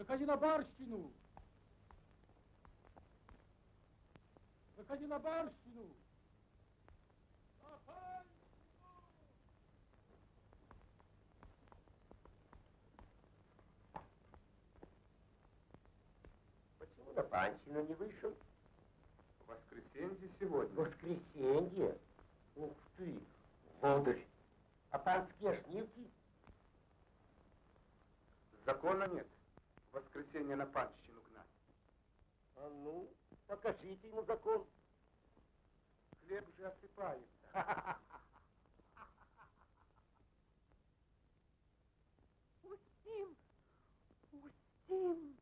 Выходи на барщину! Выходи на барщину! На барщину! Почему на панщину не вышел? Воскресенье сегодня. Воскресенье? Ух ты, лодырь. А панские шнивки? Закона нет. Воскресенье на панщину гнать. А ну, покажите ему закон. Хлеб же осыпается. Устим! Устим!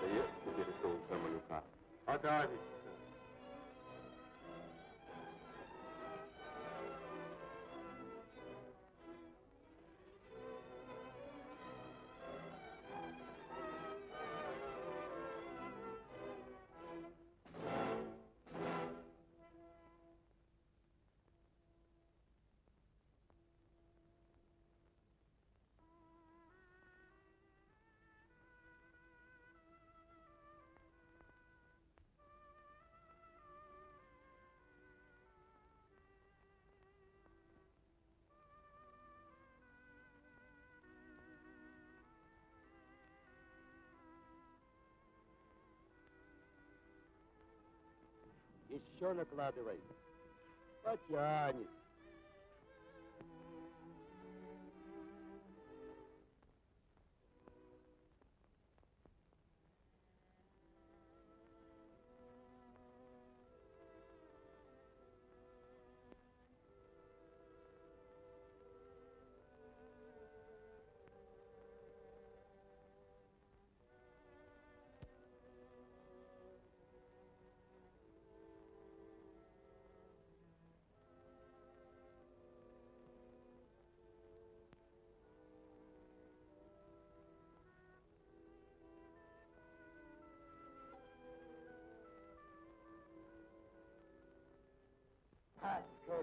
Доест теперь соуса малюка. Подавится. Еще накладывай. Потянет.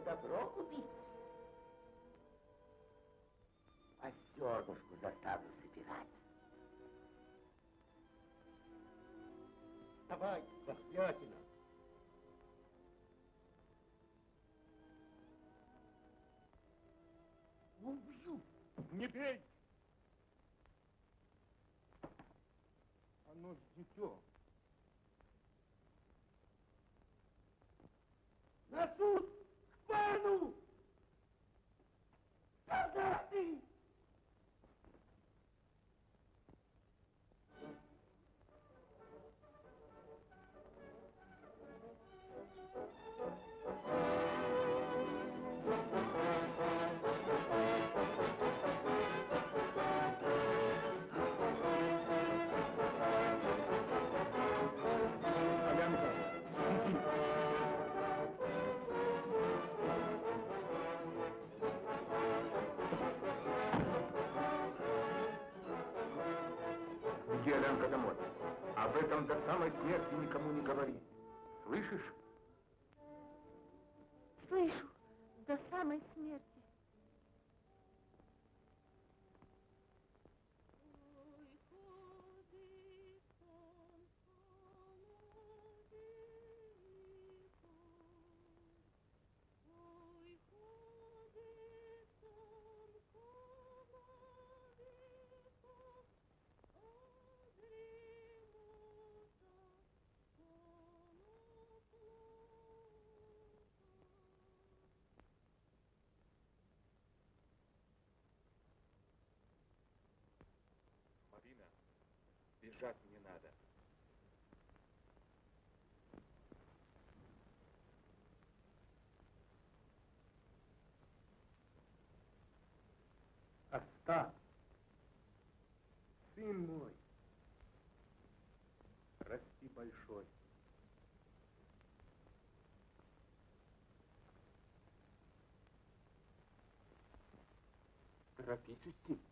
Добро купить. А зернышку заставлю собирать. Давай, дохлятина. Убью. Не бей! Оно ж дитё. Об этом до самой смерти никому не говори. Слышишь? Слышу, до самой смерти. Бежать мне надо. Остап, сын мой, расти большой. Торопись, Устим.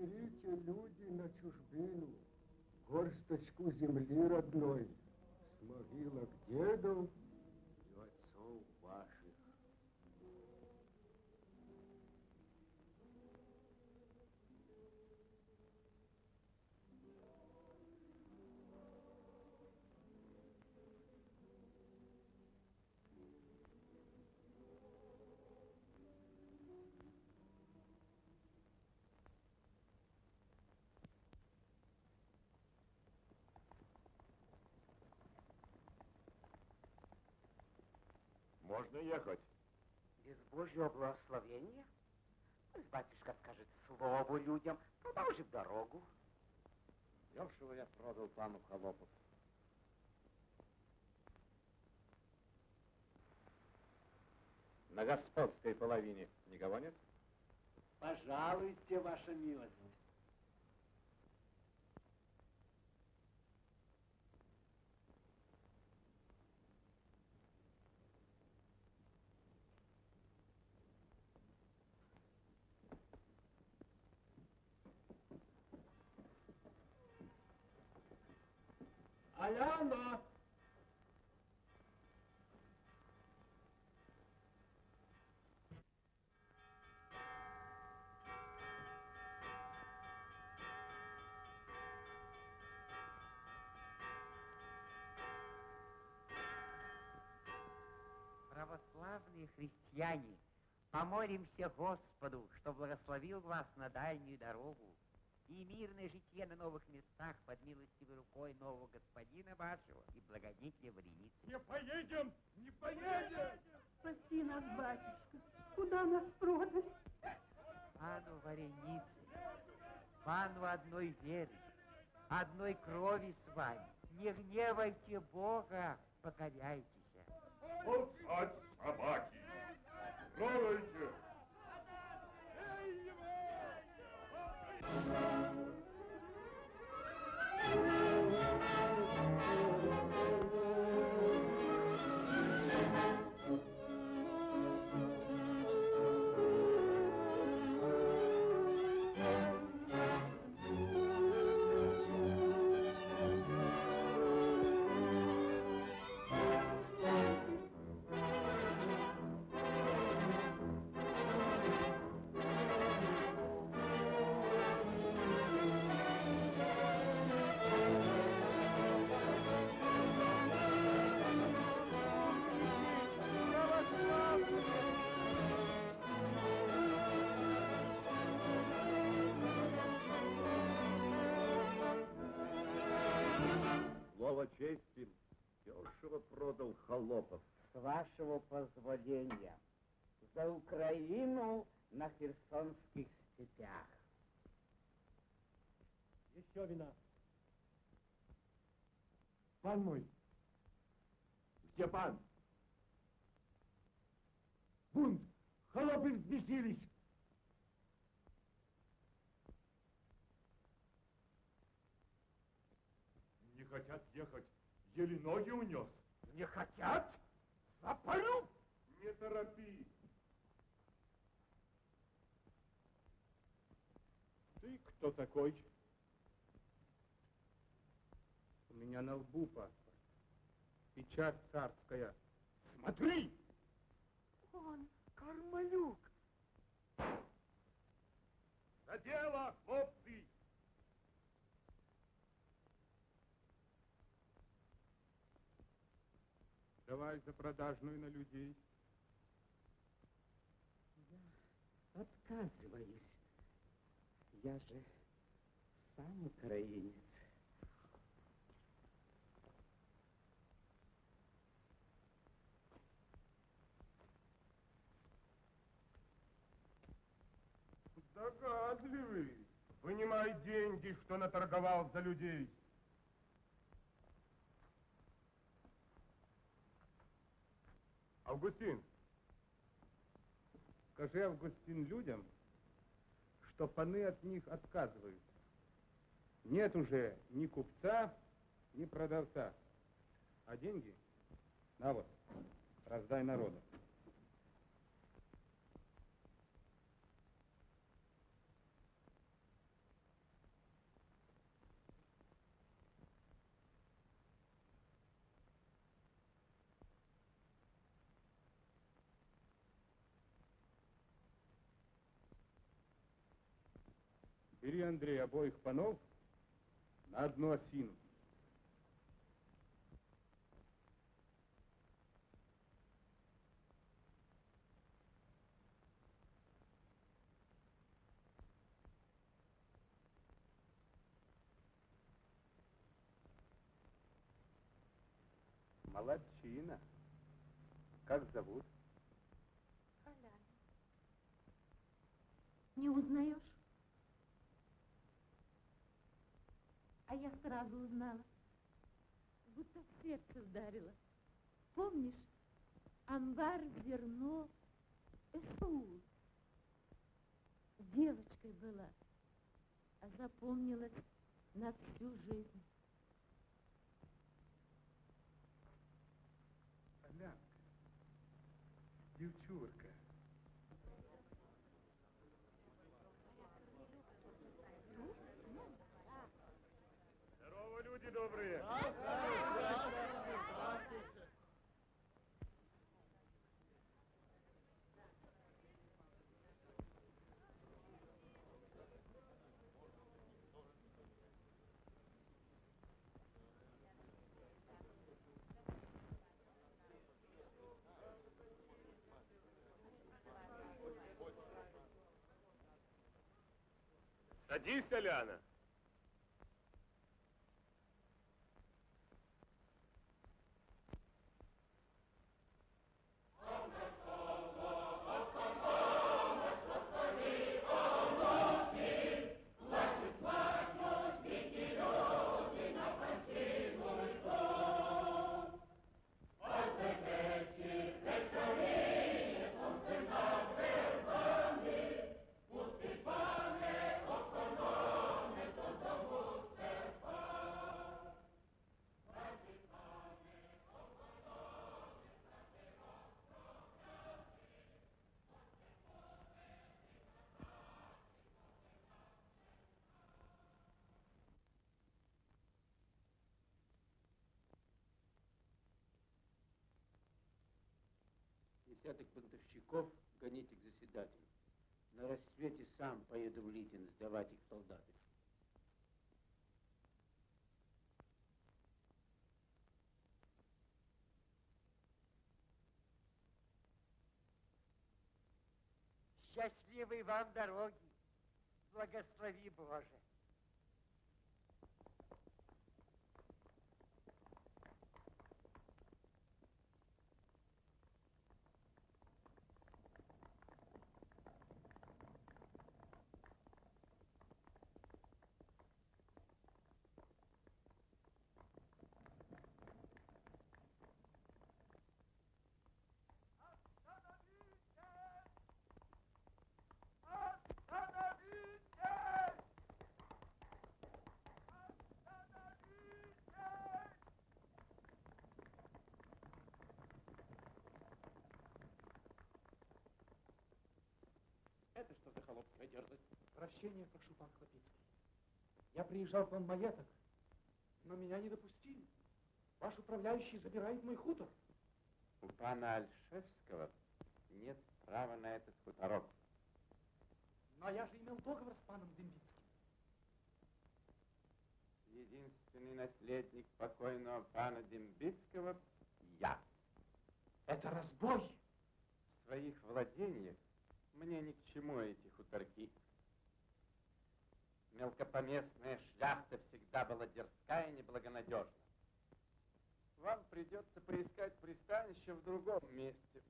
Берите, люди, на чужбину горсточку земли родной с могилок дедов Можно ехать. Без Божьего благословения? Пусть батюшка скажет слово людям, продолжим дорогу. Дешево я продал пану Холопов. На господской половине никого нет? Пожалуйте, ваша милость. Православные христиане, помолимся Господу, что благословил вас на дальнюю дорогу и мирное житие на новых местах под милостивой рукой нового господина вашего и благодетеля Вареницы. Не поедем! Не поедем! Спаси нас, батюшка. Куда нас продали? Пану Варенице, пану одной веры, одной крови с вами. Не гневайте Бога, покоряйтесь. Молчать, собаки! Трогайте! Эй его! С вашего позволения, за Украину на Херсонских степях. Еще вина. Пан мой, Где пан? бунт! Холопы взбесились! Не хотят ехать. Еле ноги унес. Не хотят? Запалю! Не торопи. Ты кто такой? У меня на лбу паспорт. Печать царская. Смотри! Он. Кармалюк! За дело, хлопцы! Давай за продажную на людей. Отказываюсь. Я же сам украинец. Догадливый. Вынимай деньги, что наторговал за людей. Августин, Скажи, Августин, людям, что паны от них отказываются. Нет уже ни купца, ни продавца. А деньги? На вот, раздай народу. Бери, Андрей, обоих панов на одну осину. Молодчина. Как зовут? Поляна. Не узнаешь? А я сразу узнала. Будто в сердце ударила. Помнишь? Амбар, зерно, СУ. Девочкой была, а запомнилась на всю жизнь. Полянка. Девчурка. Здорово, люди добрые. Садись, Аляна. Десяток бунтовщиков гоните к заседателю. На рассвете сам поеду в Литин сдавать их солдаты. Счастливой вам дороги. Благослови Боже. Это холопская дерзость? Прощения прошу, пан Хлопицкий. Я приезжал к вам в маеток, но меня не допустили. Ваш управляющий забирает мой хутор. У пана Альшевского нет права на этот хуторок. Но я же имел договор с паном Дембицким. Единственный наследник покойного пана Дембицкого — я. Это разбой. В своих владениях мне ни к чему эти хуторки. Мелкопоместная шляхта всегда была дерзкая и неблагонадежна. Вам придется поискать пристанище в другом месте.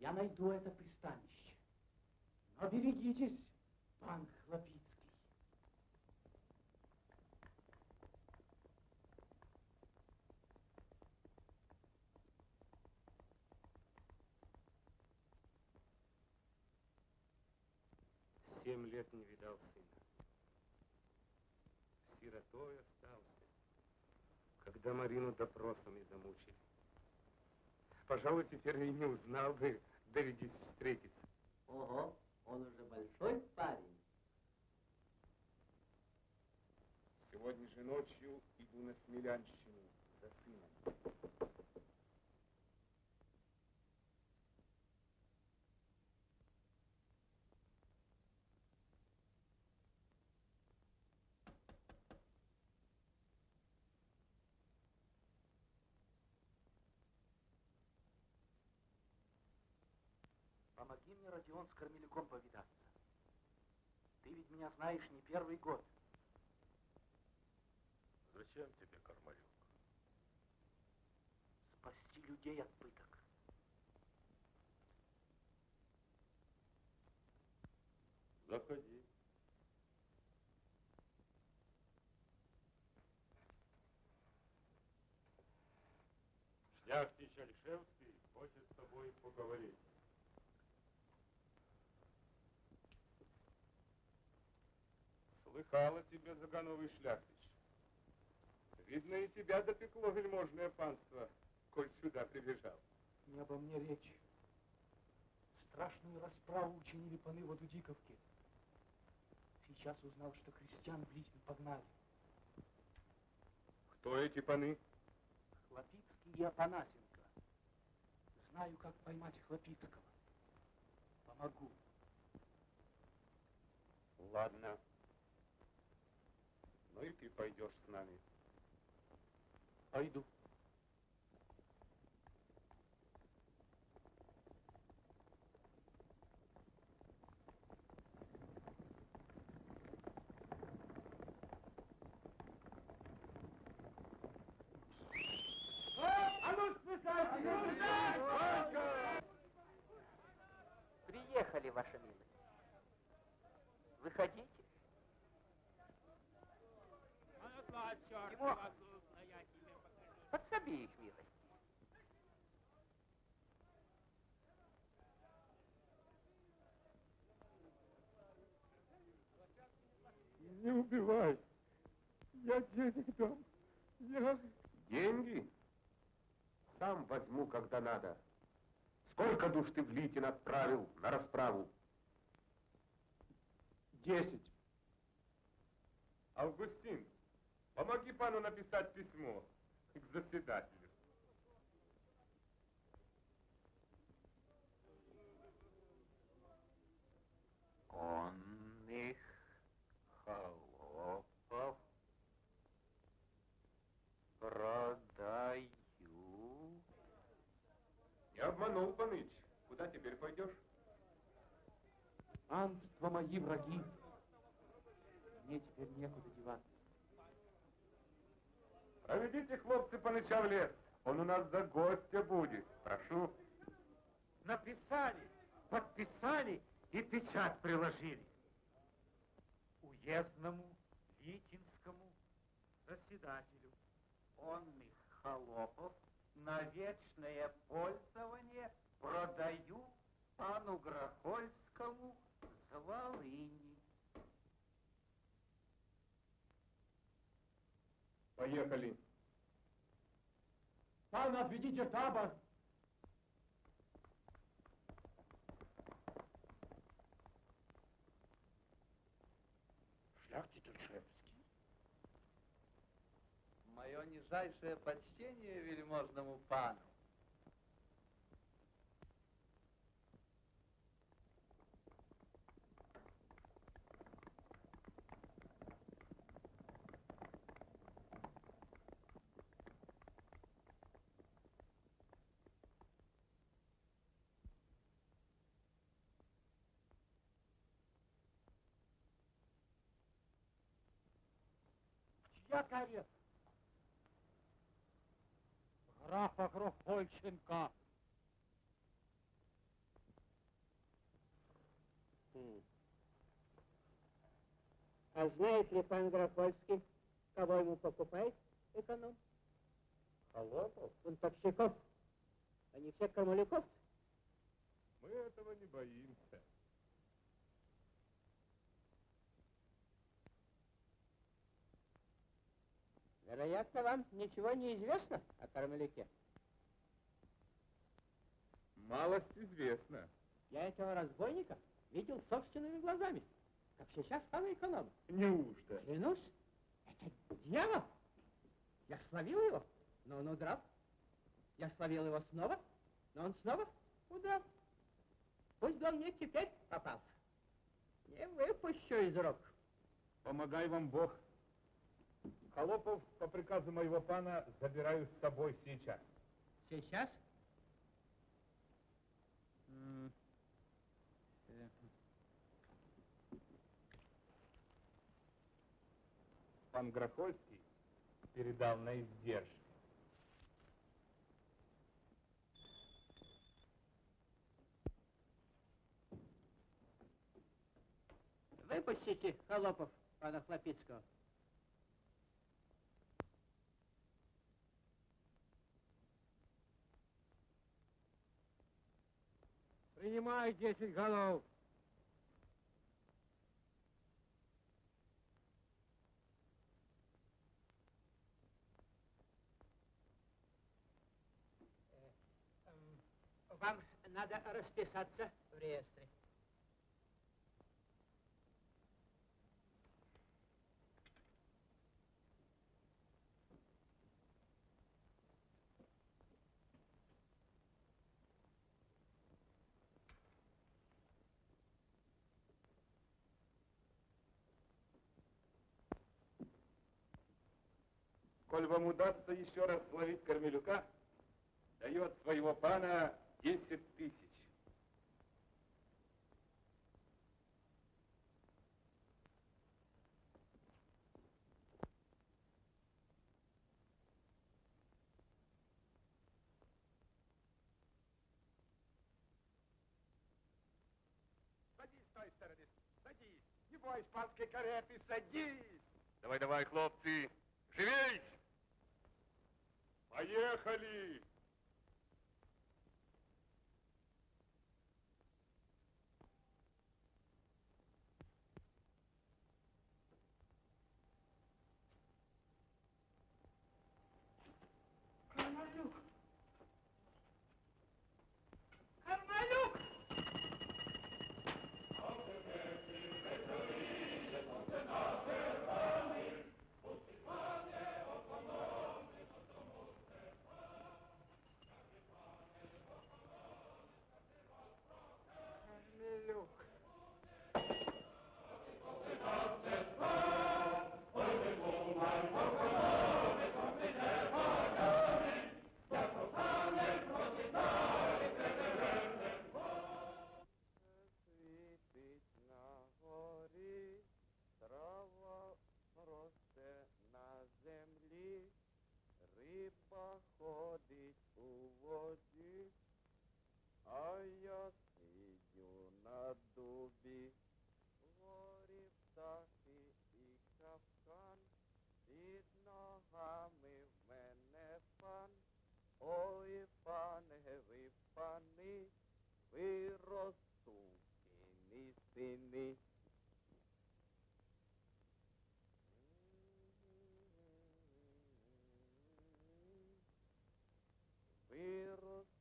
Я найду это пристанище. Но берегитесь, пан Хлопицкий. Семь лет не видал сына. Сиротой остался, когда Марину допросами замучили. Пожалуй, теперь и не узнал бы, доведись встретиться. Ого, он уже большой парень. Сегодня же ночью иду на Смелянщину за сыном. мне, Родион, с Кармелюком повидаться. Ты ведь меня знаешь не первый год. Зачем тебе, Кармалюк? Спасти людей от пыток. Заходи. Шляхтич Альшевский хочет с тобой поговорить. Слыхала тебе, Загановый шляхтич. Видно, и тебя допекло вельможное панство, коль сюда прибежал. Не обо мне речь. Страшную расправу учинили паны в Адудиковке. Сейчас узнал, что крестьян в Литве погнали. Кто эти паны? Хлопицкий и Апанасенко. Знаю, как поймать Хлопицкого. Помогу. Ладно. Ну и ты пойдешь с нами. Пойду. Приехали, ваша милость. Выходите. Подсоби их, милость. Не убивай. Я денег дам. Я... Деньги? Сам возьму, когда надо. Сколько душ ты в Литин отправил на расправу? Десять. Августин, помоги пану написать письмо к заседателю. Он их холопов продаю. Не обманул, паныч. Куда теперь пойдешь? Анство мои враги. Мне теперь некуда деваться. Проведите, хлопцы, паныча в лес. Он у нас за гостя будет. Прошу. Написали, подписали и печать приложили. Уездному Витинскому заседателю. Он их холопов на вечное пользование продаю пану Грохольскому с Поехали. Пан, отведите табор. Шляхтич Альшевский. Мое нижайшее почтение вельможному пану. Чья карета? Графа Грохольченко. А знает ли пан Грохольский, кого ему покупает эконом? Холопов? Бунтовщиков. Они все Кармалюков. Мы этого не боимся. Вероятно, вам ничего не известно о Кармалюке. Малость известна. Я этого разбойника видел собственными глазами, как сейчас пана эконома. Неужто? Клянусь, это дьявол. Я словил его, но он удрал. Я словил его снова, но он снова удрал. Пусть бы он мне теперь попался. Не выпущу из рук. Помогай вам Бог. Холопов по приказу моего пана забираю с собой сейчас. Сейчас? Пан Грохольский передал на издержку. Выпустите холопов пана Хлопицкого. Принимай десять голов. Вам надо расписаться в реестре. Коль вам удастся еще раз словить Кормелюка, дает своего пана десять тысяч. Садись с той стороны. Садись. Не бойся панской кареты, садись. Давай, давай, хлопцы, живей! Поехали! Виросту сини, сини. Виросту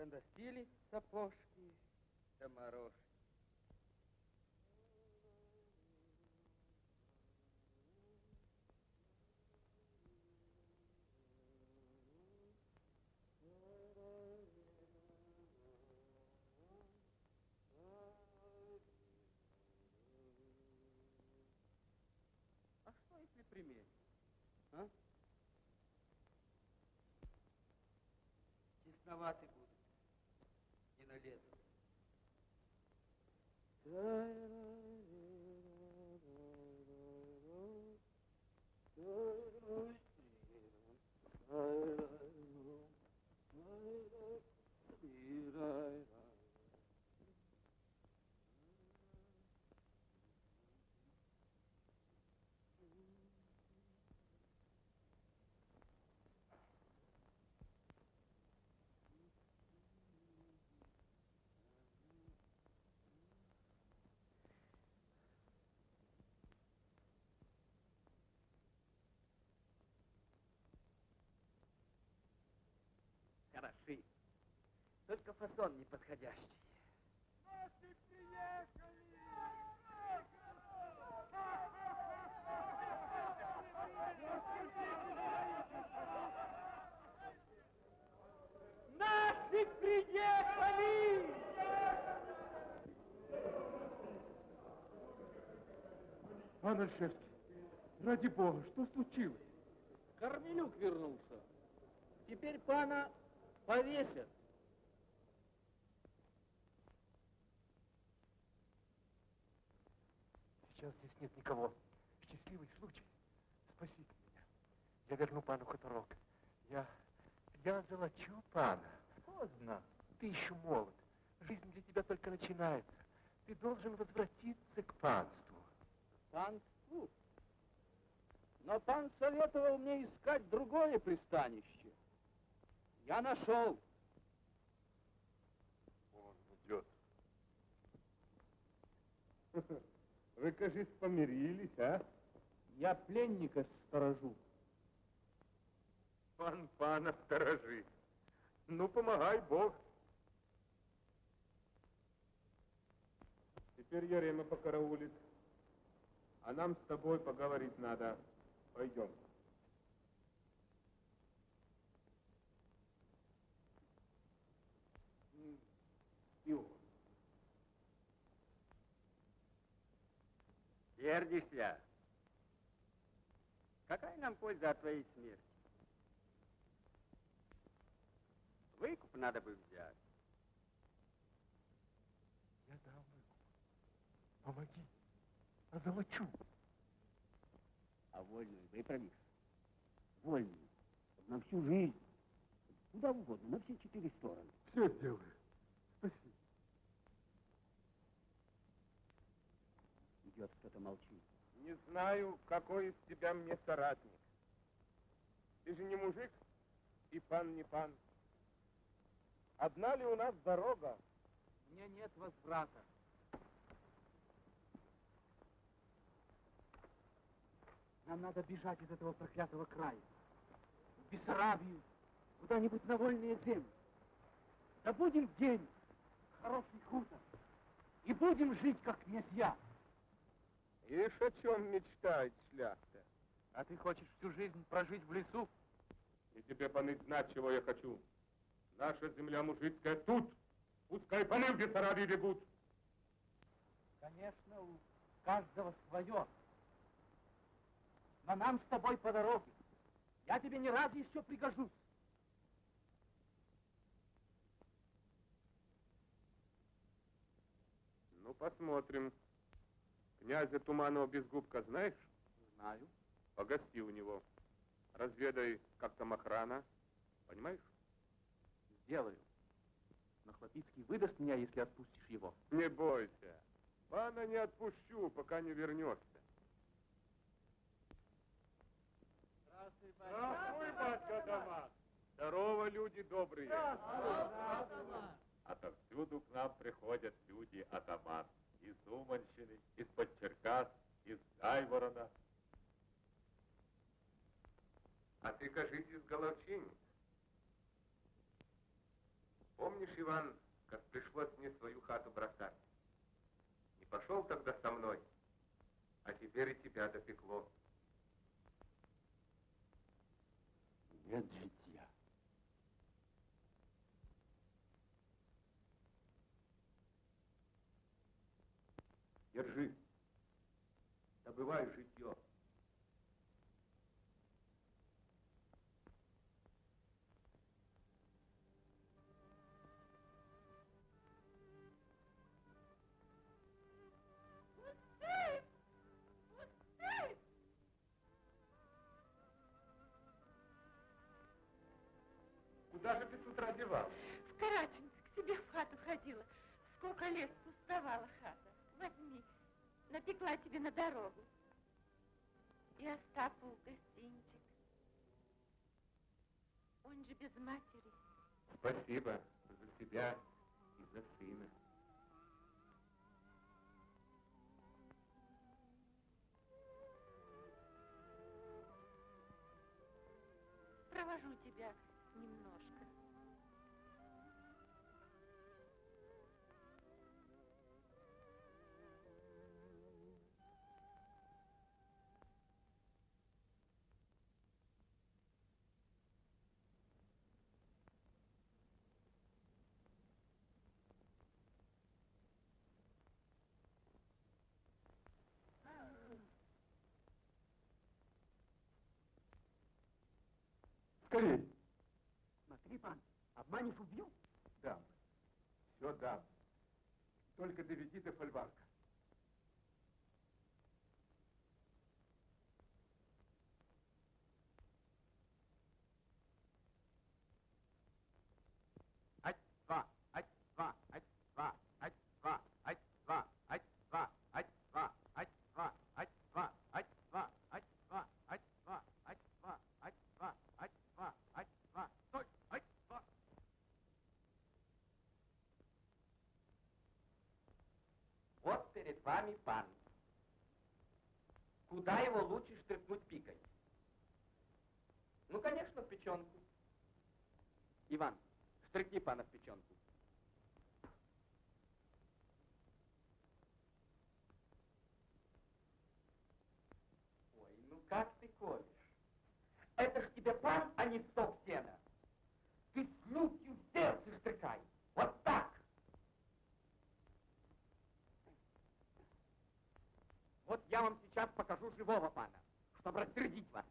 Да сапожки, да морожки. А что если приметить? А? Тесноваты будут. Не Только фасон неподходящий. Наши приехали! Пан Альшевский, ради бога, что случилось? Кормилюк вернулся. Теперь пана повесят. Сейчас здесь нет никого. Счастливый случай. Спасите меня. Я верну пану хуторок. Я... я золочу пана. Поздно. Ты еще молод. Жизнь для тебя только начинается. Ты должен возвратиться к панству. Панству? Но пан советовал мне искать другое пристанище. Я нашел. Он идет. Вы, кажется, помирились, а? Я пленника сторожу. Пан пана сторожит. Ну, помогай Бог. Теперь Ярема покараулит. А нам с тобой поговорить надо. Пойдем. Сердишься? Какая нам польза от твоей смерти? Выкуп надо бы взять. Я дам выкуп. Помоги. Озолочу. А вольную выправишь? Вольную. На всю жизнь. Куда угодно, на все четыре стороны. Все сделаю. Спасибо. Идет кто-то молчит. Не знаю, какой из тебя мне соратник. Ты же не мужик, и пан не пан. Одна ли у нас дорога? Мне нет возврата. Нам надо бежать из этого проклятого края. В Бессарабию, куда-нибудь на вольные земли. Добудем день, хороший хутор, и будем жить, как князья. Ишь, о чем мечтает шляхта. А ты хочешь всю жизнь прожить в лесу? И тебе, паны, знать, чего я хочу. Наша земля мужицкая тут. Пускай паны в Бессарабии бегут. Конечно, у каждого свое. Но нам с тобой по дороге. Я тебе не раз еще пригожусь. Ну, посмотрим. Князя Туманова Безгубка знаешь? Знаю. Погости у него. Разведай, как там охрана. Понимаешь? Сделаю. Но Хлопицкий выдаст меня, если отпустишь его. Не бойся. Пана не отпущу, пока не вернешься. Здравствуй, Здравствуй, батька Атаман. Здорово, люди добрые. Отовсюду к нам приходят люди атаман. Из Уманщины, из-под Черкас, из Гайворона. А ты, кажись, из Головчини. Помнишь, Иван, как пришлось мне свою хату бросать? Не пошел тогда со мной, а теперь и тебя допекло. Нет. Держи. Добывай житье. Куда же ты с? В Караченск к себе в хату ходила. Сколько лет пустовала хата. Возьми, напекла тебе на дорогу. И Остапу гостинчик. Он же без матери. Спасибо за себя и за сына. Провожу тебя немножко. Скорей. Смотри, пан, обманешь, убью. Дам. Все дам. Только доведи до фольварка. Я вам сейчас покажу живого пана, чтобы рассердить вас.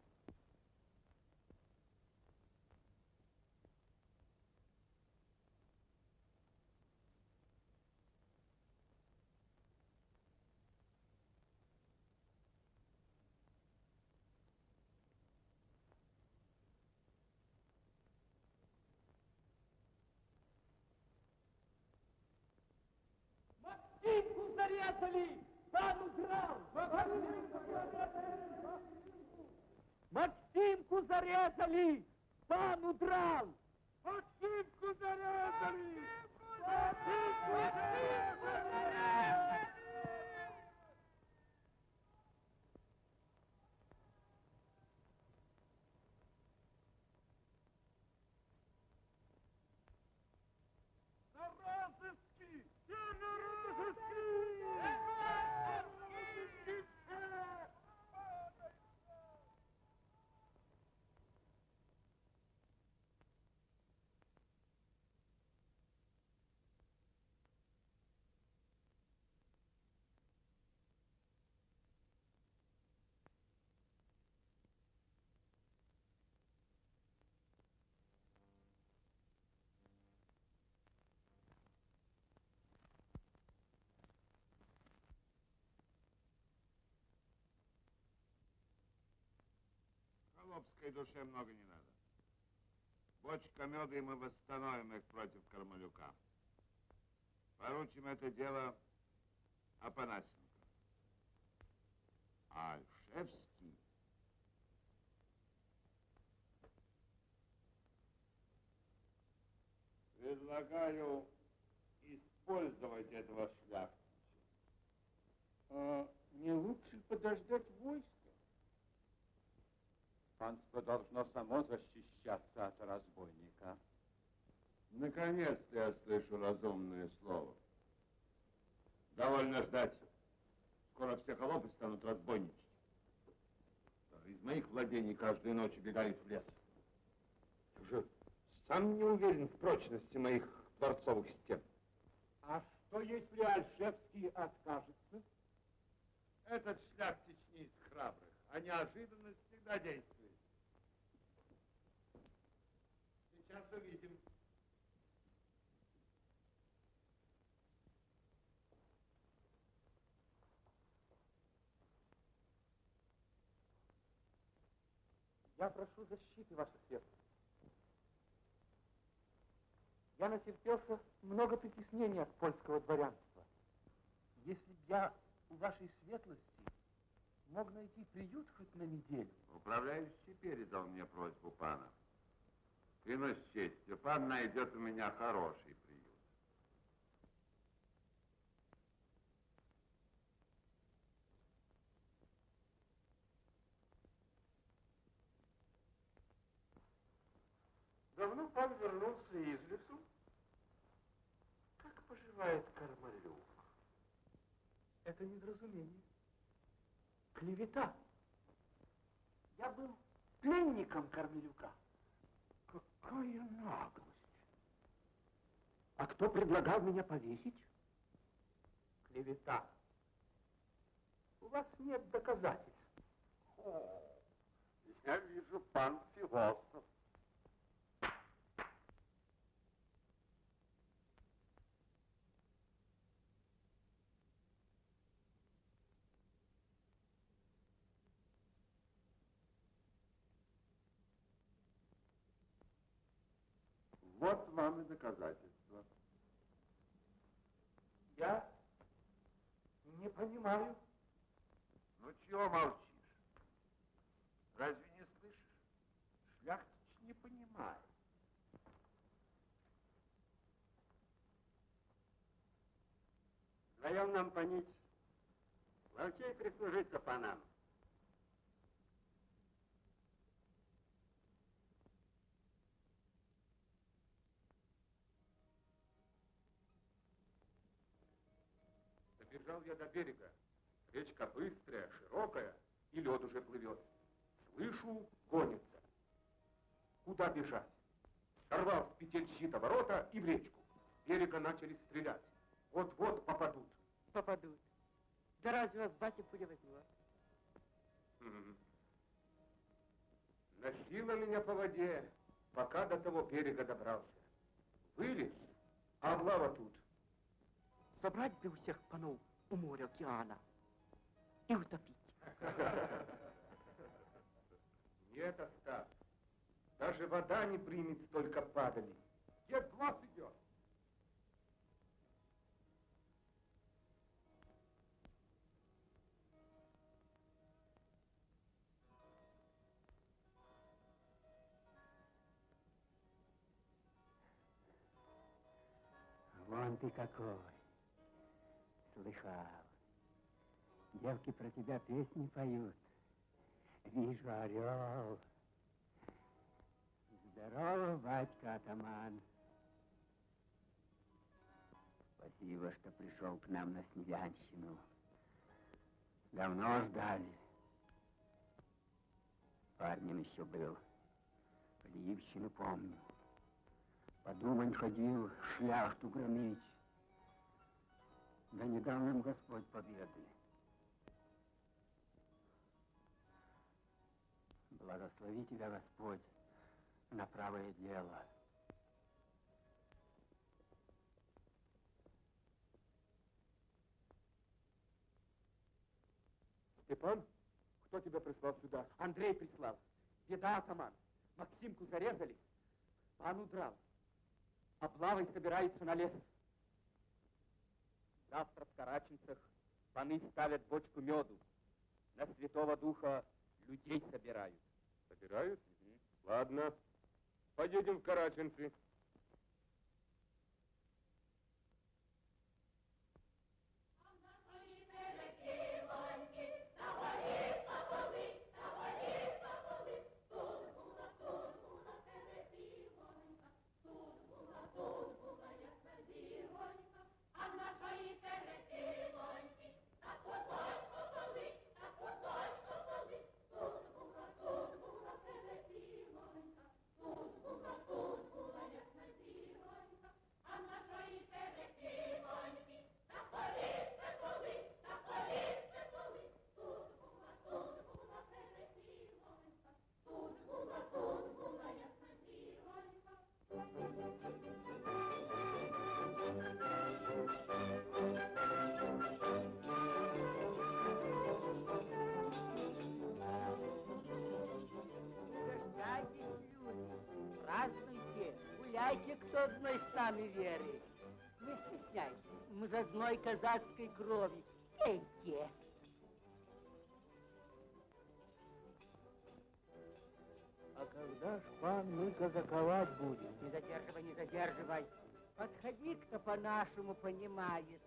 Максимку зарезали! Пан удрал! Максимку зарезали! Пан удрал! Максимку зарезали! Максимку зарезали! На розыски! Я на розыски! Холопской душе много не надо. Бочка меда, и мы восстановим их против Кармалюка. Поручим это дело Апанасенко. А Альшевский... Предлагаю использовать этого шляхтича. А не лучше подождать войска? Панство должно само защищаться от разбойника. Наконец-то я слышу разумное слово. Довольно ждать. Скоро все холопы станут разбойничать. Из моих владений каждую ночь убегают в лес. Уже сам не уверен в прочности моих дворцовых стен. А что, если Альшевский откажется? Этот шляхтич не из храбрых, а неожиданность всегда действует. Сейчас увидим. Я прошу защиты, ваша светлость. Я натерпелся много притеснений от польского дворянства. Если б я у вашей светлости мог найти приют хоть на неделю. Управляющий передал мне просьбу пана. Клянусь честью, пан найдет у меня хороший приют. Давно пан вернулся из лесу? Как поживает Кармалюк? Это недоразумение. Клевета. Я был пленником Кормилюка. Какая наглость! А кто предлагал меня повесить? Клевета. У вас нет доказательств. О, я вижу, пан философ. Вот вам и доказательство. Я понимаю. Ну, чего молчишь? Разве не слышишь? Шляхтич не понимает. Вдвоем нам понить. Ловчей прислужиться панам. Добежал я до берега. Речка быстрая, широкая, и лед уже плывет. Слышу, гонится. Куда бежать? Сорвал с петель щита ворота и в речку. С берега начали стрелять. Вот-вот попадут. Попадут. Да разве вас батя пуля возьмет? Мгм. Носила меня по воде, пока до того берега добрался. Вылез, а облава тут. Собрать бы у всех панов у моря океана и утопить. Нет, Остап, даже вода не примет столько падали. Где глаз идет? Вон ты какой. Слыхал. Девки про тебя песни поют. Вижу орел. Здорово, батька атаман. Спасибо, что пришел к нам на Снегянщину. Давно ждали. Парнем еще был. Подъивщину помню. Подумать ходил, шляхту громить. Да не дал нам Господь победы. Благослови тебя, Господь, на правое дело. Степан, кто тебя прислал сюда? Андрей прислал. Беда, атаман. Максимку зарезали. Пан удрал. Облавой собирается на лес. Завтра в Караченцах паны ставят бочку меду. На Святого Духа людей собирают. Собирают? Ладно. Поедем в Караченцы. Гуляйте, кто одной с нами веры. Не стесняйтесь, мы из одной казацкой крови. Пейте. А когда ж, пан, мы казаковать будем? Не задерживай, не задерживай. Подходи, кто по-нашему понимает.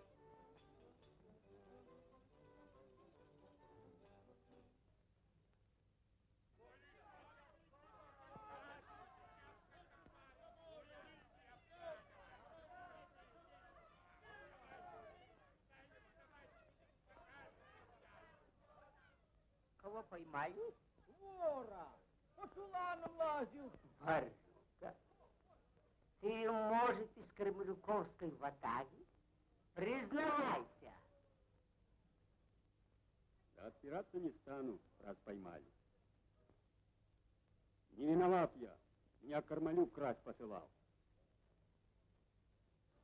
Поймали? Вора! По чуланам лазил. Варюга, ты, может, из Кремлюковской ватаги? Признавайся. Да отпираться не стану, раз поймали. Не виноват я. Меня Кармалюк красть посылал.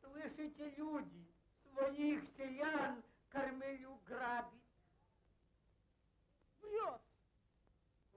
Слышите, люди, своих селян Кормелю грабит. Врет!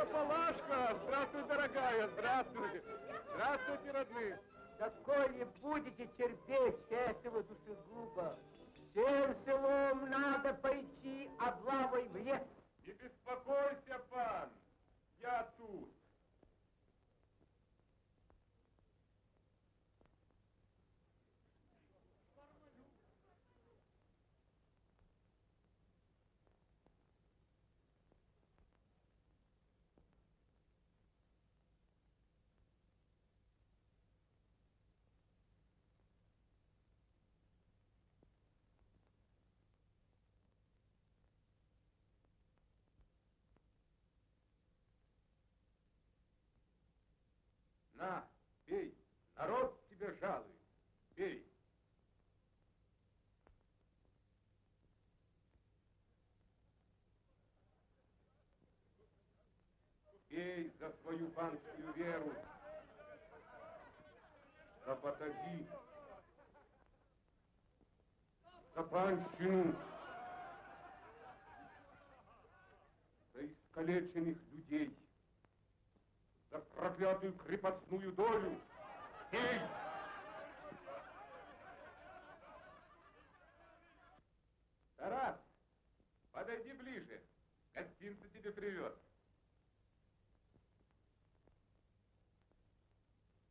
Палашка, Палашка! Здравствуй, дорогая, здравствуй! Здравствуйте, родные! Такое будете терпеть, этого душегуба! Всем селом надо пойти а облавой в лес! Не беспокойся, пан, я тут! Народ тебя жалует. Пей. Пей за свою панскую веру, за батаги, за панщину, за искалеченных людей, за проклятую крепостную долю. Тарас, подойди ближе. Гостинцы тебе привез.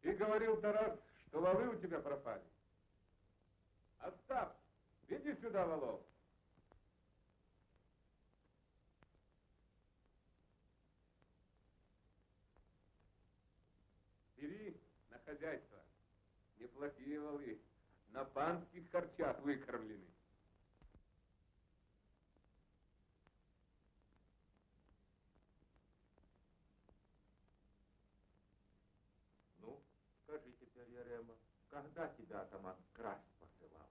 Ты говорил, Тарас, что волы у тебя пропали. Остап, веди сюда волов. Бери на хозяйство. Волы. На панских харчах выкормлены. Ну, скажи теперь, Ярема, когда тебя атаман красть посылал?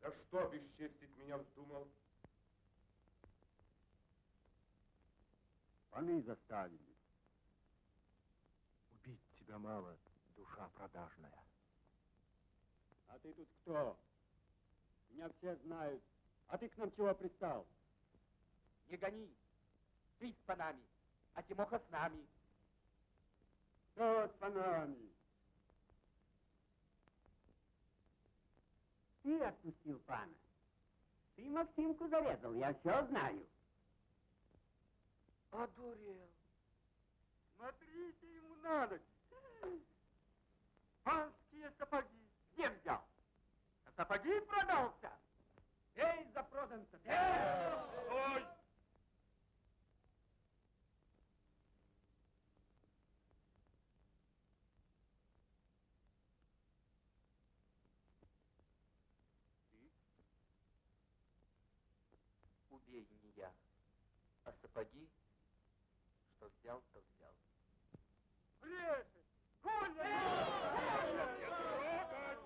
Да что бесчестить меня вздумал? Паны заставили. Мало, душа продажная. А ты тут кто? Меня все знают. А ты к нам чего пристал? Не гони. Ты с панами, а Тимоха с нами. Кто с панами? Ты отпустил пана. Ты Максимку зарезал, я все знаю. Одурел. Смотрите ему на ноги. Панские сапоги. Где взял? А сапоги продался. Эй, за проданца. Эй! Стой! Убей не я, а сапоги, что взял, то взял. Брешет! Коля! Не трогать!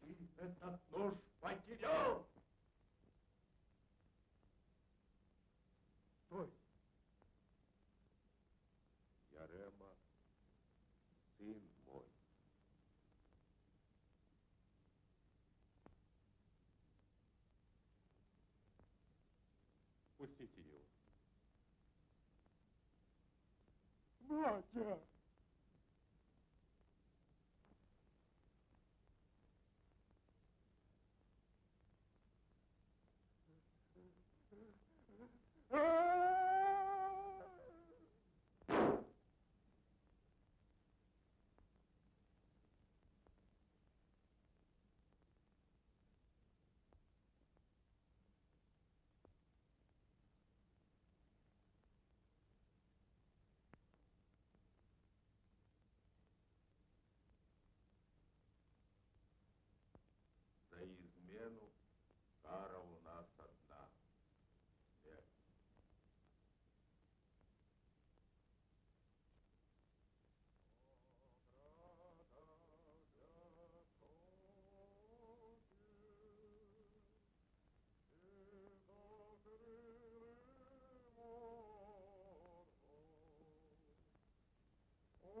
Ты этот нож потерял! Стой! Ярема, сын мой. Пустите его. Батя! За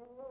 Mm-hmm.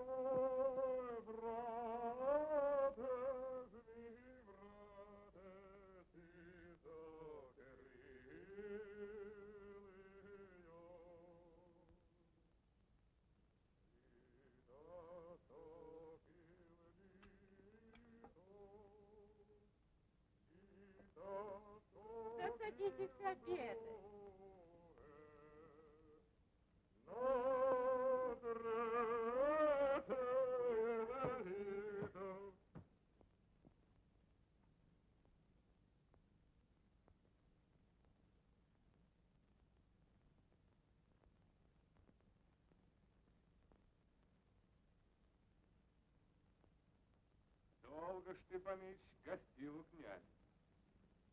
Долго ж ты, Паныч, гостил у князя.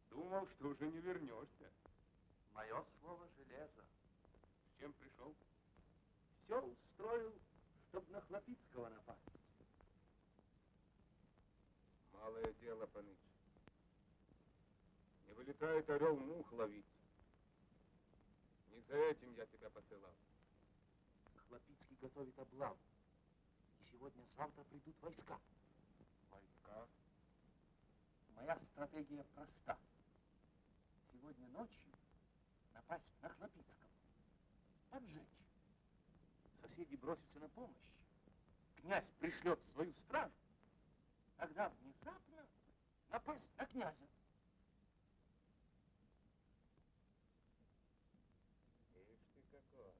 Думал, что уже не вернешься. Мое слово железо. С чем пришел? Все устроил, чтоб на Хлопицкого напасть. Малое дело, Паныч. Не вылетает орел мух ловить. Не за этим я тебя посылал. Хлопицкий готовит облаву. И сегодня-завтра придут войска. Войска? Моя стратегия проста. Сегодня ночью напасть на Хлопицкого. Поджечь. Соседи бросятся на помощь. Князь пришлет свою стражу. Тогда внезапно напасть на князя. Ишь ты какой.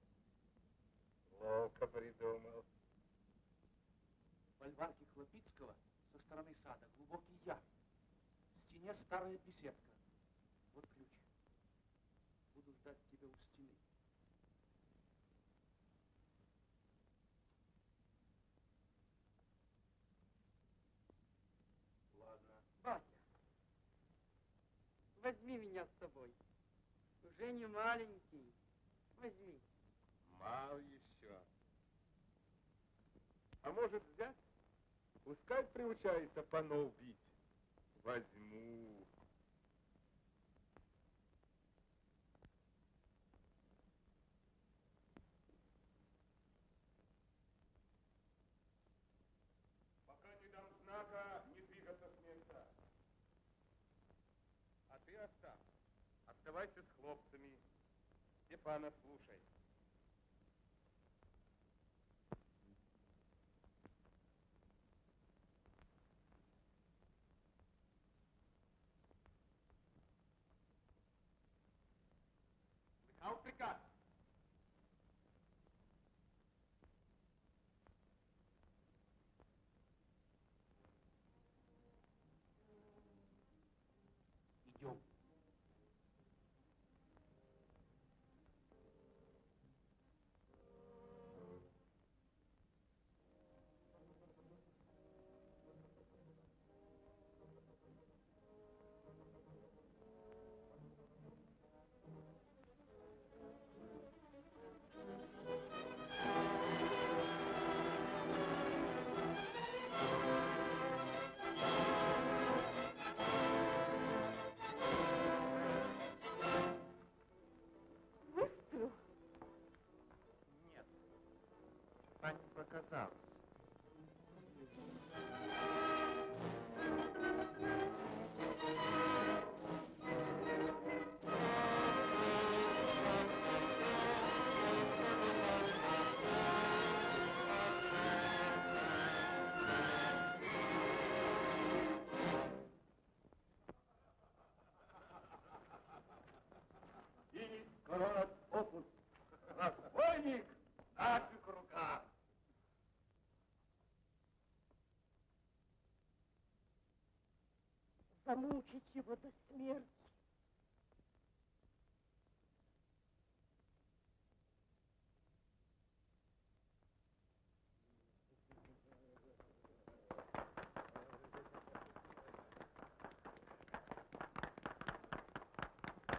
Ловко придумал. В Хлопицкого стороны сада глубокий яр. В стене старая беседка. Вот ключ. Буду ждать тебя у стены. Ладно. Батя, возьми меня с собой. Уже не маленький. Возьми. Мал еще. А может взять? Пускай приучается панов бить. Возьму. Пока не дам знака, не двигаться с места. А ты, Остап, оставайся с хлопцами. Степана слушай. Пани показалось. И город опут. Разбойник в наших руках. Замучить его до смерти.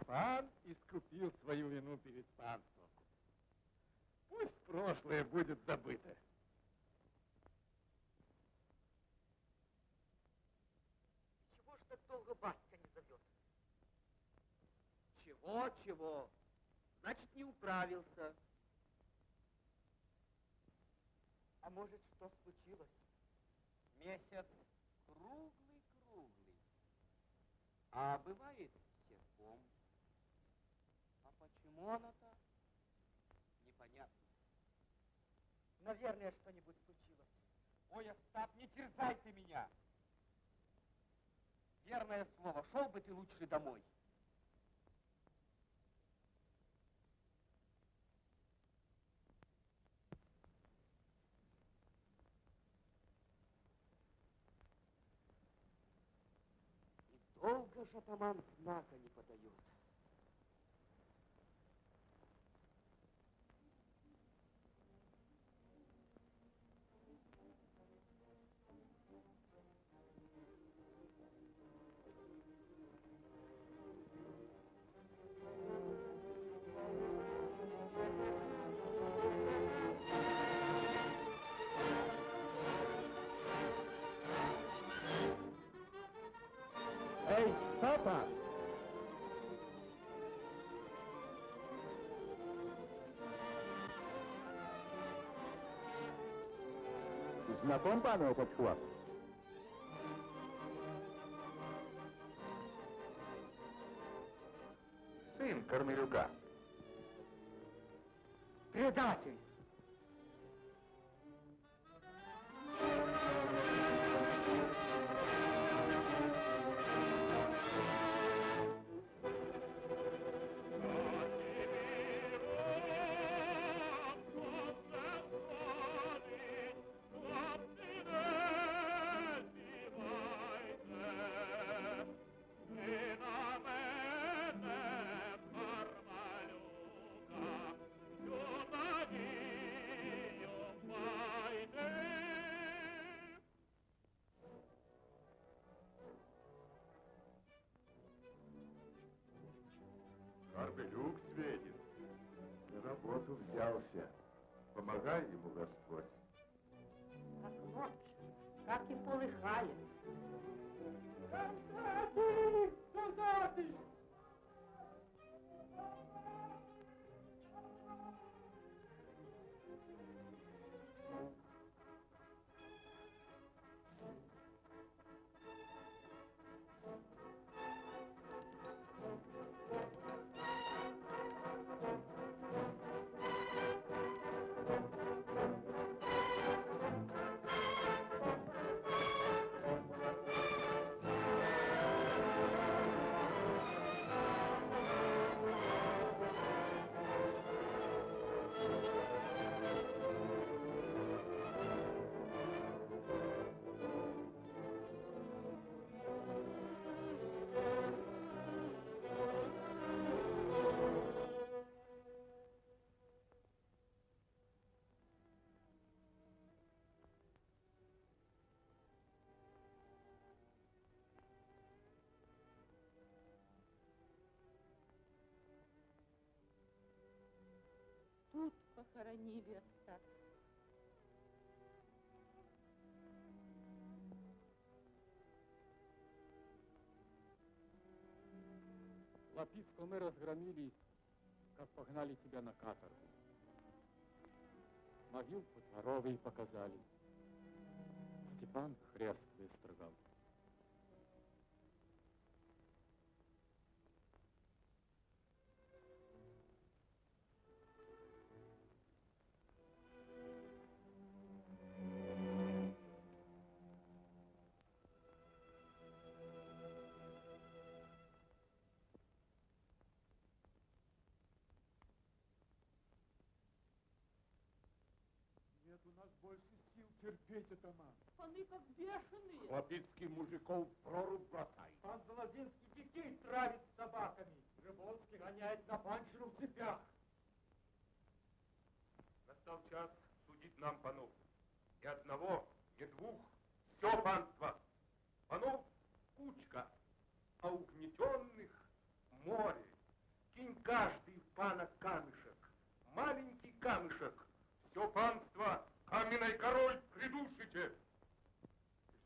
Пан искупил свою вину перед панством. Пусть прошлое будет забыто. Чего ж так долго батька не зовет? Чего, чего? Значит, не управился. А может, что случилось? Месяц круглый-круглый. А бывает. Монота? Непонятно. Наверное, что-нибудь случилось. Ой, Остап, не терзай ты меня! Верное слово, шел бы ты лучше домой. И долго атаман знака не подает. Знаком пану этот хлоп? Карпелюк светит. На работу взялся. Помогай ему Господь. Как ночь, как и полыхает. Солдаты! Похоронили остатки. Лапицкого мы разгромили, как погнали тебя на каторгу. Могилку дворовые показали. Степан хрест выстрогал. Больше сил терпеть, атаман. Паны как бешеные. Лапицкий мужиков в прорубь бросай. Пан Золодинский детей травит собаками. Рыбонский гоняет на паншину в цепях. Настал час судить нам панов. И одного, и двух, все панство. Панов кучка, а угнетенных море. Кинь каждый в пана камешек, маленький камешек. Все панство каменной корой придушите.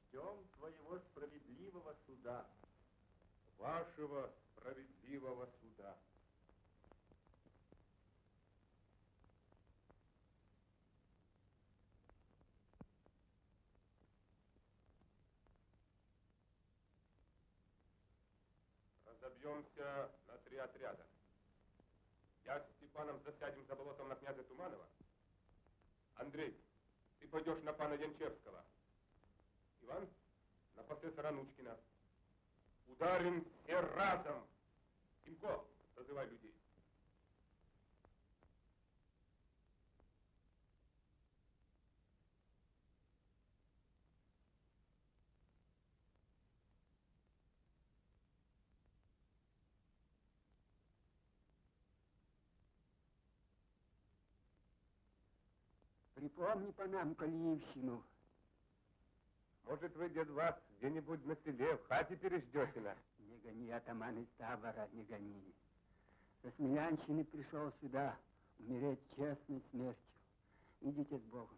Ждем твоего справедливого суда. Вашего справедливого суда. Разобьемся на три отряда. Я с Степаном засядем за болотом на князя Туманова. Андрей, пойдешь на пана Янчевского. Иван, на профессора Нучкина. Ударим все разом. Тимко, созывай людей. Припомни по нам Калиевщину. Может, вы, дед Вас, где-нибудь на селе, в хате переждете нас? Не гони, атаман из табора, не гони. Со Смелянщины пришел сюда умереть честной смертью. Идите с Богом.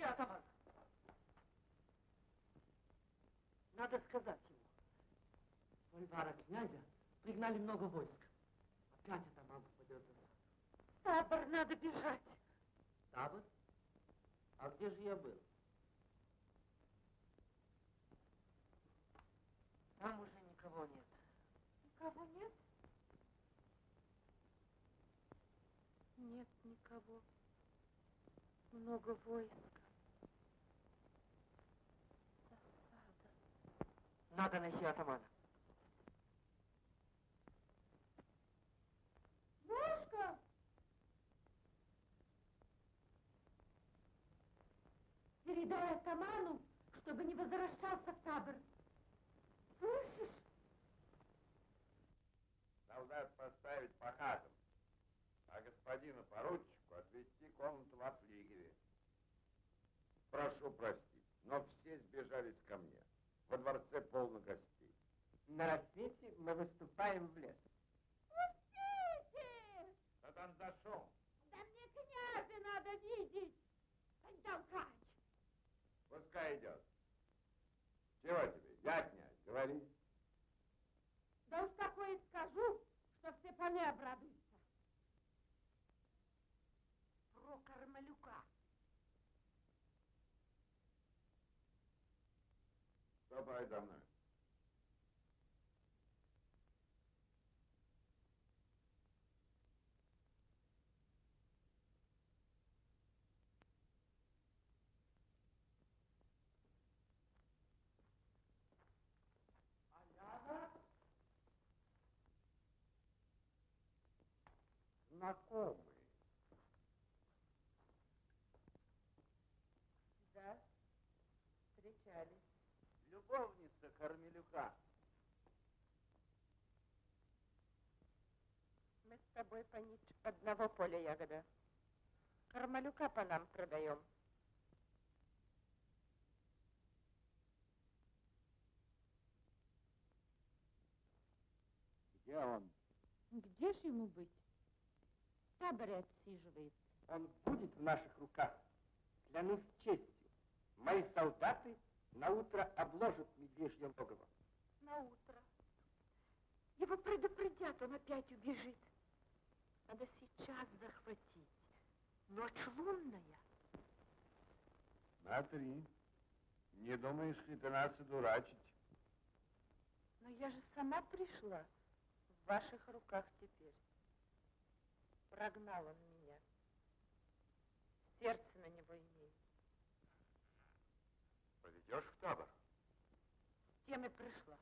Где атаман? Надо сказать ему. Вольвара князя пригнали много войск. Опять атаман попадет за сад. Табор надо бежать. Табор? А где же я был? Там уже никого нет. Никого нет? Нет никого. Много войска. Надо найти атамана. Мушка! Передай атаману, чтобы не возвращался в табор. Слышишь? Солдат поставить по хатам, а господину поручику отвезти комнату во флигеле. Прошу простить, но все сбежались ко мне. Во дворце полно гостей. На рассвете мы выступаем в лес. Пустите! Да там за шум. Да мне князя надо видеть. Ань, толкач. Пускай идет. Чего тебе? Я князь, говори. Да уж такое скажу, что все паны обрадуются. Ступай за мной. Знакомый. Да, встречались. Кармелюка. Мы с тобой, Панич, одного поля ягода. Кармалюка по нам продаем. Где он? Где ж ему быть? В таборе отсиживается. Он будет в наших руках. Клянусь честью. Мои солдаты на утро обложат медвежье логово. На утро. Его предупредят, он опять убежит. Надо сейчас захватить. Ночь лунная. Смотри. Не думаешь ли ты нас одурачить? Но я же сама пришла. В ваших руках теперь. Прогнал он меня. Сердце на него имеет. Йдеш в табор? З теми пришла.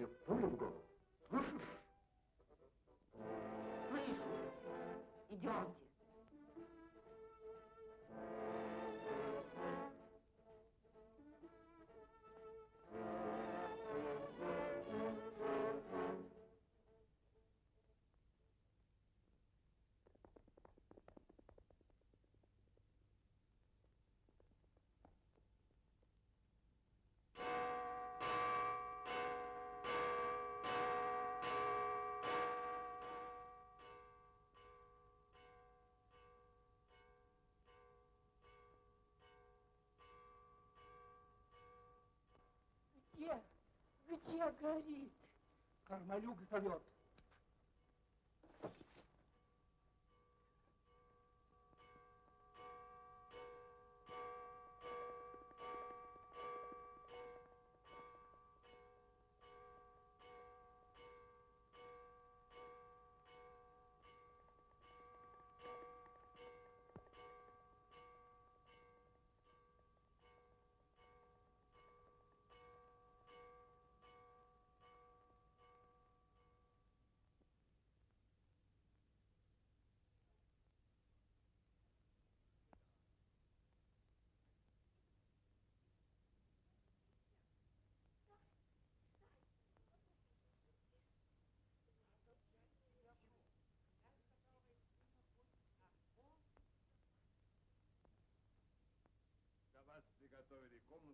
Тебе пулю в голову. Слышишь? Слышу. Идемте. Где горит? Кармалюк зовет.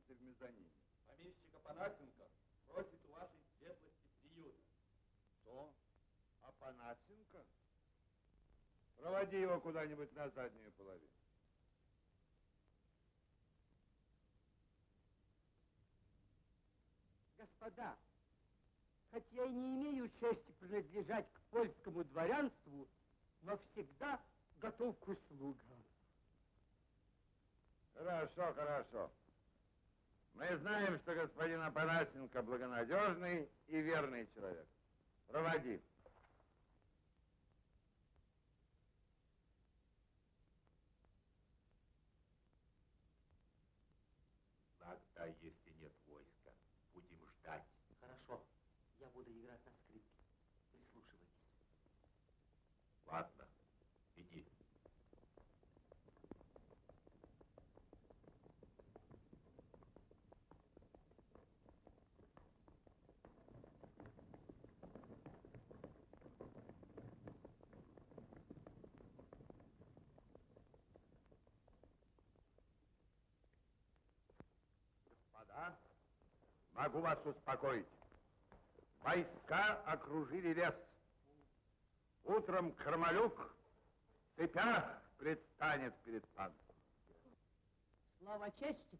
Комнаты в мезонине. Помещика Панасенко просит у вашей светлости приюта. Что? Апанасенко? Проводи его куда-нибудь на заднюю половину. Господа, хоть я и не имею чести принадлежать к польскому дворянству, но всегда готов к услугам. Хорошо, хорошо. Мы знаем, что господин Апанасенко благонадежный и верный человек. Проводи. Тогда, если нет войска, будем ждать. Хорошо, я буду играть на скрипке. Прислушивайтесь. Ладно, иди. Господа, могу вас успокоить. Войска окружили лес. Утром Кармалюк в цепях предстанет перед паном. Слово чести,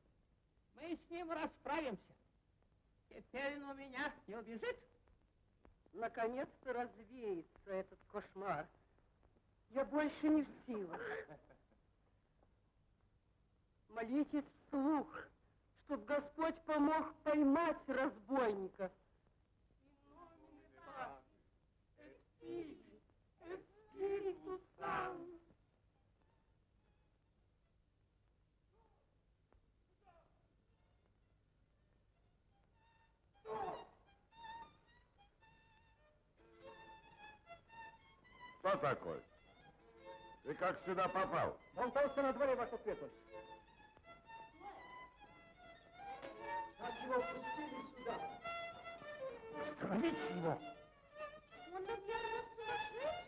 мы с ним расправимся. Теперь он у меня не убежит. Наконец-то развеется этот кошмар. Я больше не в силах. Молитесь вслух, чтоб Господь помог поймать разбойника. Что такое? Ты как сюда попал? Он толстый на дворе, ваша светлость. Как его пустили сюда? Остановите его. Он, наверное, сумасшедший.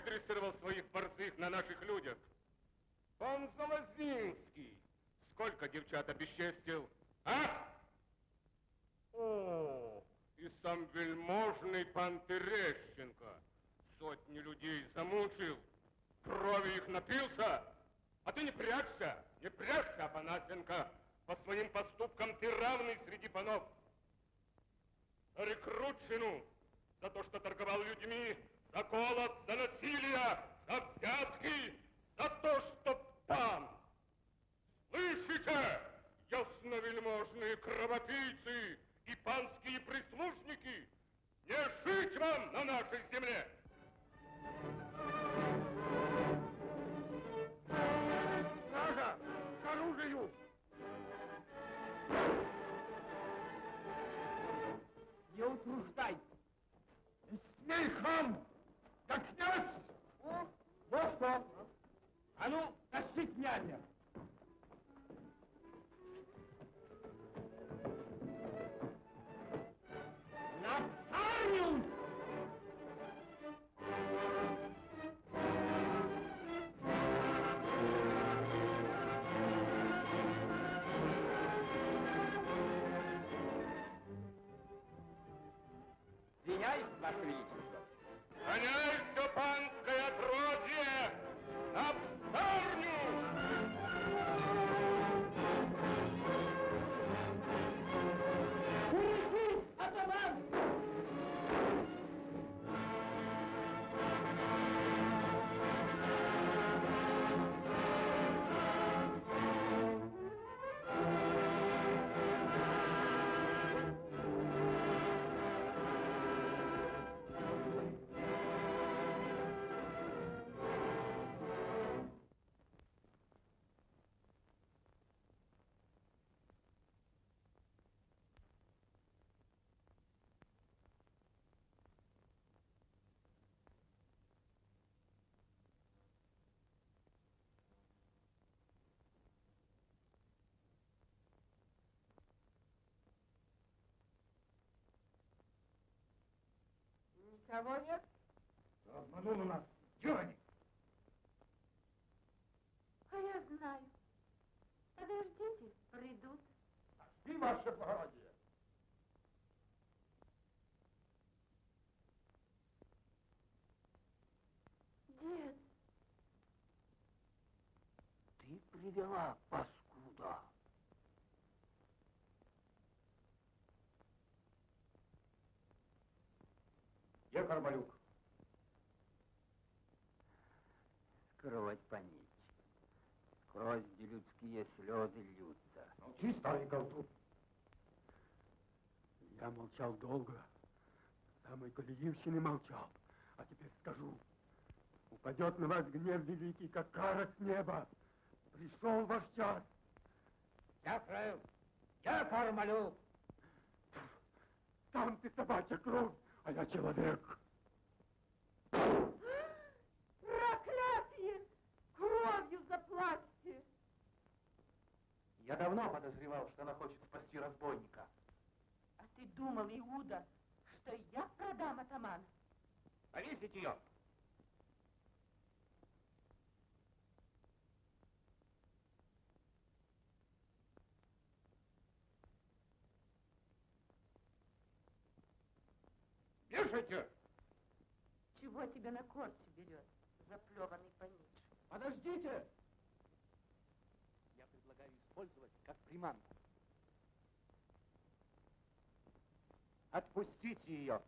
Хорошо выдрессировал своих борзых на наших людях. Пан Залозинский сколько девчат обесчестил, а? О, и сам вельможный пан Терещенко. Сотни людей замучил, крови их напился, а ты не прячься, не прячься, Апанасенко. По своим поступкам ты равный среди панов. Рекрутчину, за то, что торговал людьми, за голод, за насилие, за взятки, за то, что пан. Слышите, ясновельможные кровопийцы и панские прислужники, не жить вам на нашей земле! Стража! К оружию! Не утруждай. Не смей, хам! Да князь! Вот что. А ну, тащи князя. Никого нет? Обманул у нас. Они? А я знаю. Подождите, придут. Спи, ваше благородие. Дед, Ты привела паскуда. Где Кармалюк? Скрывать понить. Сквозь людские слезы льются. Молчи, старый колтун. Я молчал долго. Самой Колеевщины молчал. А теперь скажу. Упадет на вас гнев великий, как кара с неба. Пришел ваш час. Я правил. Я Кармалюк. Сам ты собачья кровь, а я человек. Проклятие! Кровью заплачьте! Я давно подозревал, что она хочет спасти разбойника. А ты думал, Иуда, что я продам атамана? Повесить ее! Вешайте! чего тебя на корче берет, заплеванный панич? Подождите! Я предлагаю использовать как приманку. Отпустите ее!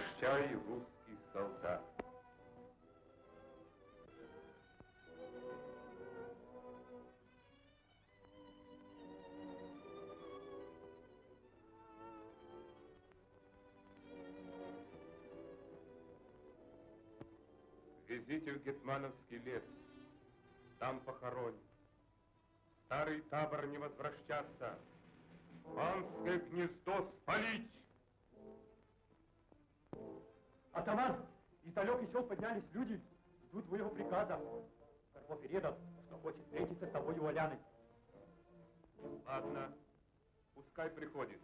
Прощай, русский солдат. Везите в Гетмановский лес. Там похороним. Старый табор не возвращаться. Панское гнездо спалить. Атаман, из сел поднялись люди, ждут твоего приказа. Карпов передал, что хочет встретиться с тобой у Оляны. Ладно, пускай приходит.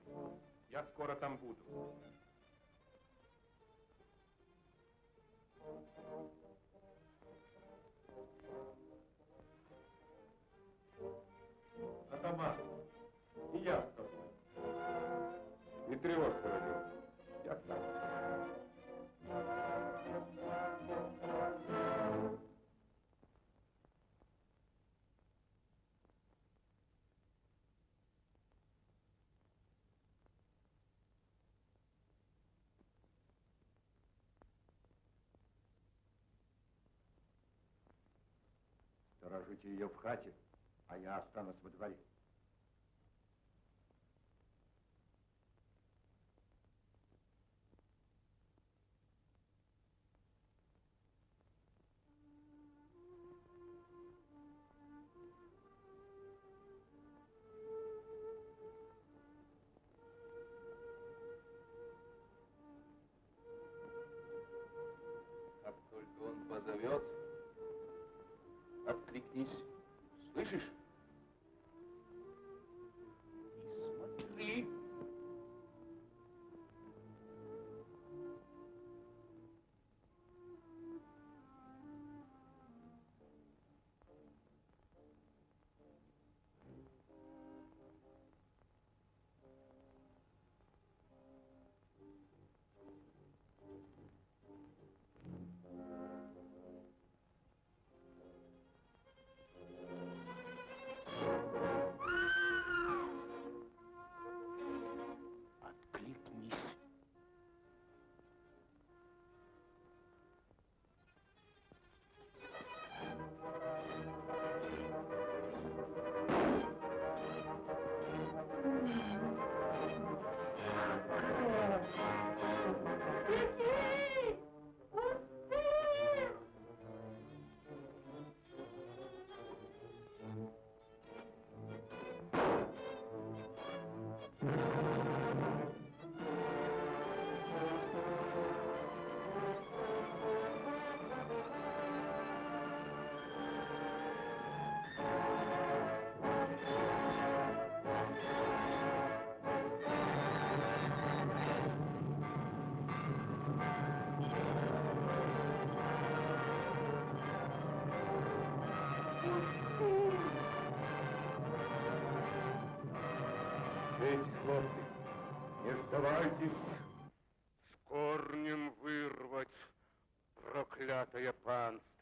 Я скоро там буду. Атаман, и я с тобой. Не тревожься, Родион. Ее в хате, а я останусь во дворе. Не сдавайтесь. С корнем вырвать проклятое панство,